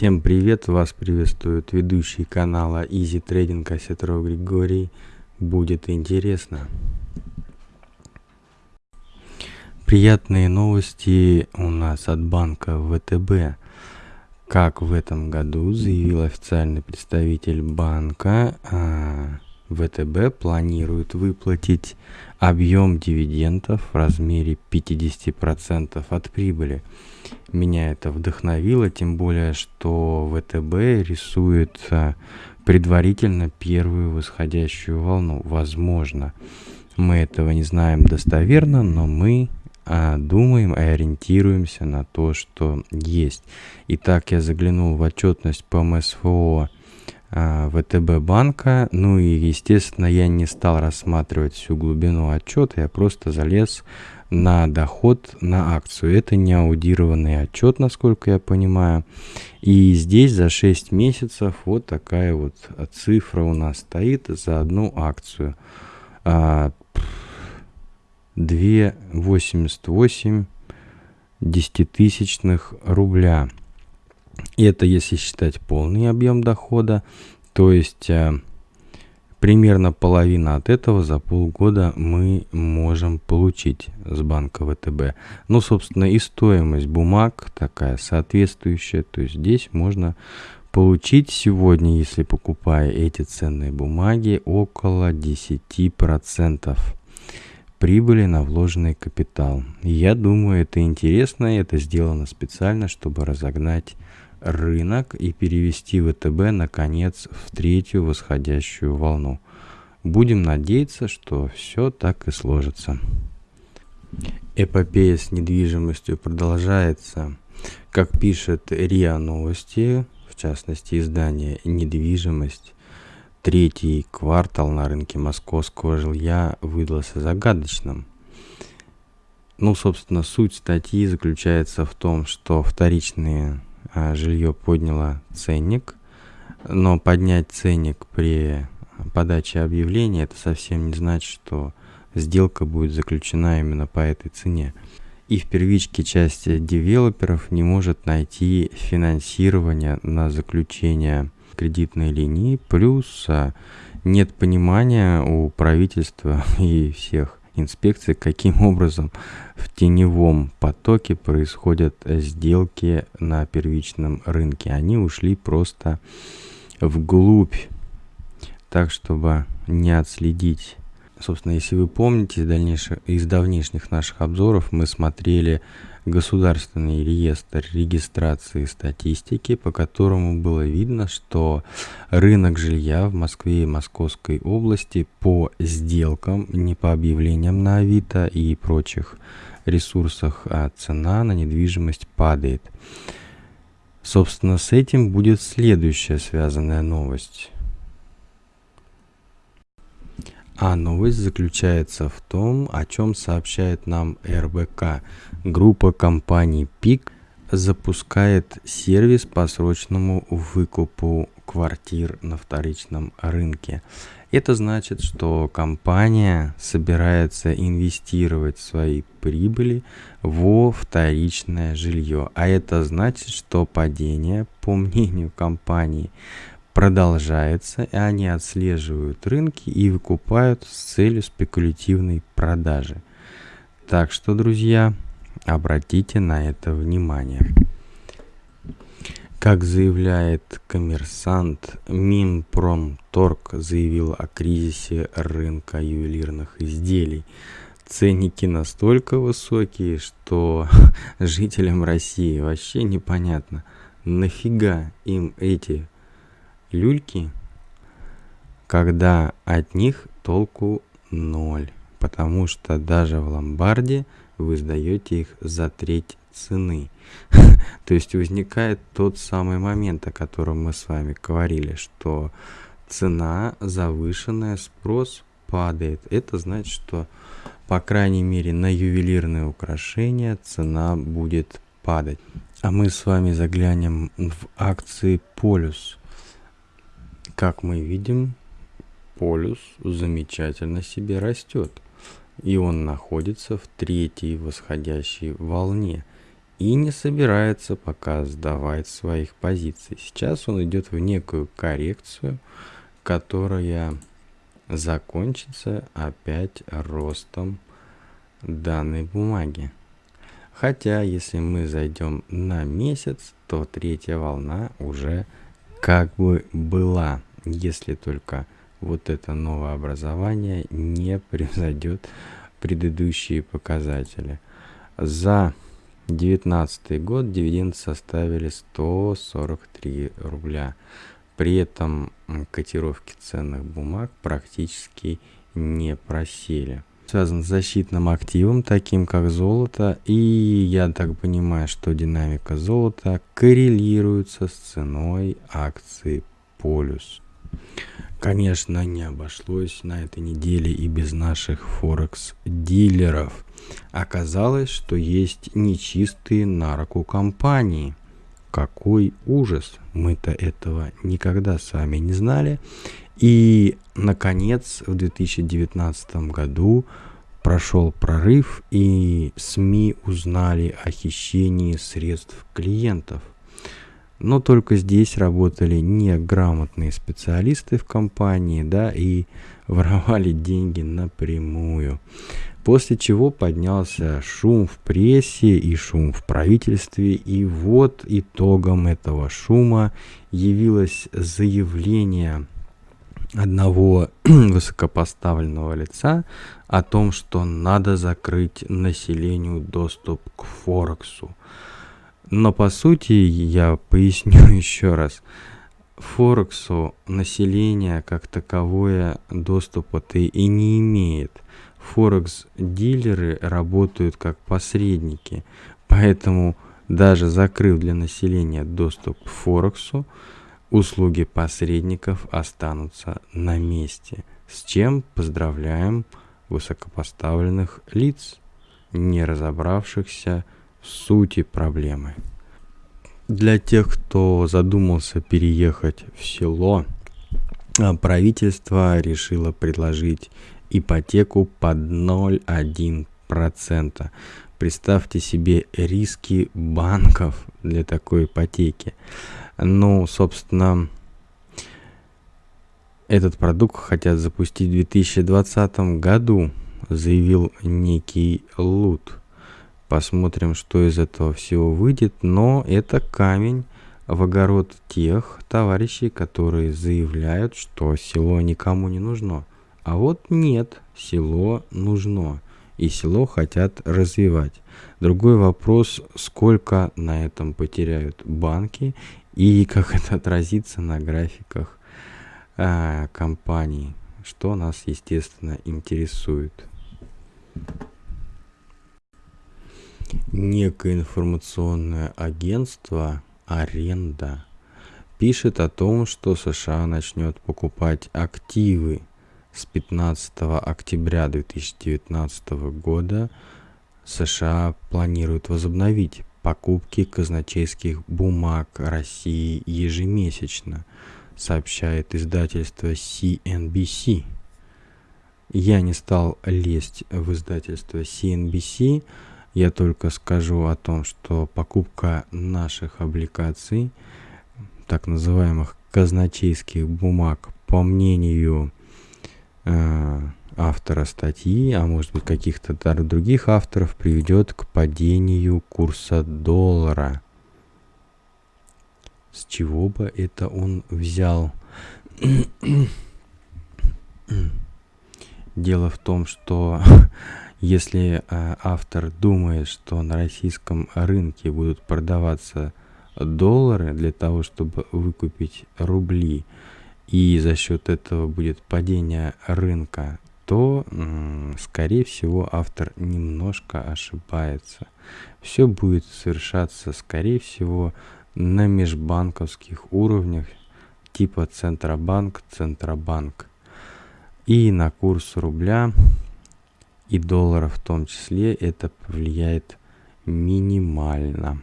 Всем привет! Вас приветствует ведущий канала Easy Trading Осетров Григорий. Будет интересно. Приятные новости у нас от банка ВТБ. Как в этом году заявил официальный представитель банка, а, ВТБ планирует выплатить объем дивидендов в размере 50% от прибыли. Меня это вдохновило, тем более, что ВТБ рисует а, предварительно первую восходящую волну. Возможно, мы этого не знаем достоверно, но мы а, думаем и ориентируемся на то, что есть. Итак, я заглянул в отчетность по МСФО ВТБ банка. Ну и, естественно, я не стал рассматривать всю глубину отчета, я просто залез на доход на акцию. Это не аудированный отчет, насколько я понимаю. И здесь за 6 месяцев вот такая вот цифра у нас стоит за одну акцию. 2,88 десятитысячных рубля. И это если считать полный объем дохода, то есть э, примерно половина от этого за полгода мы можем получить с банка ВТБ. Ну, собственно, и стоимость бумаг такая соответствующая. То есть здесь можно получить сегодня, если покупая эти ценные бумаги, около 10% прибыли на вложенный капитал. Я думаю, это интересно, это сделано специально, чтобы разогнать рынок и перевести ВТБ наконец в третью восходящую волну. Будем надеяться, что все так и сложится. Эпопея с недвижимостью продолжается. Как пишет РИА Новости, в частности издание «Недвижимость», третий квартал на рынке московского жилья выдался загадочным. Ну, собственно, суть статьи заключается в том, что вторичные жилье подняло ценник, но поднять ценник при подаче объявления это совсем не значит, что сделка будет заключена именно по этой цене. И в первичке части девелоперов не может найти финансирование на заключение кредитной линии, плюс а, нет понимания у правительства и всех инспекции, каким образом в теневом потоке происходят сделки на первичном рынке. Они ушли просто вглубь, так чтобы не отследить. Собственно, если вы помните, дальнейших, из давнишних наших обзоров мы смотрели государственный реестр регистрации статистики, по которому было видно, что рынок жилья в Москве и Московской области по сделкам, не по объявлениям на Авито и прочих ресурсах, а цена на недвижимость падает. Собственно, с этим будет следующая связанная новость. А новость заключается в том, о чем сообщает нам РБК. Группа компаний ПИК запускает сервис по срочному выкупу квартир на вторичном рынке. Это значит, что компания собирается инвестировать свои прибыли во вторичное жилье. А это значит, что падение, по мнению компании, продолжается, и они отслеживают рынки и выкупают с целью спекулятивной продажи. Так что, друзья, обратите на это внимание. Как заявляет коммерсант, Минпромторг заявил о кризисе рынка ювелирных изделий. Ценники настолько высокие, что жителям России вообще непонятно, нафига им эти люльки, когда от них толку ноль, потому что даже в ломбарде вы сдаете их за треть цены. То есть возникает тот самый момент, о котором мы с вами говорили, что цена завышенная, спрос падает. Это значит, что по крайней мере на ювелирные украшения цена будет падать. А мы с вами заглянем в акции Полюс. Как мы видим, полюс замечательно себе растет. И он находится в третьей восходящей волне. и не собирается пока сдавать своих позиций. Сейчас он идет в некую коррекцию, которая закончится опять ростом данной бумаги. Хотя, если мы зайдем на месяц, то третья волна уже как бы была, если только вот это новое образование не превзойдет предыдущие показатели. За 2019 год дивиденды составили 143 рубля. При этом котировки ценных бумаг практически не просели. Связан с защитным активом, таким как золото, и я так понимаю, что динамика золота коррелируется с ценой акции Полюс. Конечно, не обошлось на этой неделе и без наших форекс-дилеров. Оказалось, что есть нечистые на руку компании. Какой ужас! Мы-то этого никогда с вами не знали. И, наконец, в 2019 году прошел прорыв, и СМИ узнали о хищении средств клиентов. Но только здесь работали неграмотные специалисты в компании, да, и воровали деньги напрямую. После чего поднялся шум в прессе и шум в правительстве, и вот итогом этого шума явилось заявление одного высокопоставленного лица о том, что надо закрыть населению доступ к Форексу. Но по сути, я поясню еще раз, Форексу население как таковое доступа-то и не имеет. Форекс-дилеры работают как посредники, поэтому даже закрыв для населения доступ к Форексу, услуги посредников останутся на месте, с чем поздравляем высокопоставленных лиц, не разобравшихся сути проблемы. Для тех, кто задумался переехать в село, а, правительство решило предложить ипотеку под 0,1%. Представьте себе риски банков для такой ипотеки. Ну, собственно, этот продукт хотят запустить в 2020 году, заявил некий Лут. Посмотрим, что из этого всего выйдет. Но это камень в огород тех товарищей, которые заявляют, что село никому не нужно. А вот нет, село нужно. И село хотят развивать. Другой вопрос, сколько на этом потеряют банки и как это отразится на графиках э, компаний, что нас, естественно, интересует некое информационное агентство «Аренда» пишет о том, что США начнет покупать активы с 15 октября 2019 года. США планируют возобновить покупки казначейских бумаг России ежемесячно, сообщает издательство CNBC. Я не стал лезть в издательство CNBC, я только скажу о том, что покупка наших облигаций, так называемых казначейских бумаг, по мнению э, автора статьи, а может быть каких-то других авторов, приведет к падению курса доллара. С чего бы это он взял? Дело в том, что если э, автор думает, что на российском рынке будут продаваться доллары для того, чтобы выкупить рубли, и за счет этого будет падение рынка, то, скорее всего, автор немножко ошибается. Все будет совершаться, скорее всего, на межбанковских уровнях типа Центробанк, Центробанк. И на курс рубля и доллара в том числе это повлияет минимально.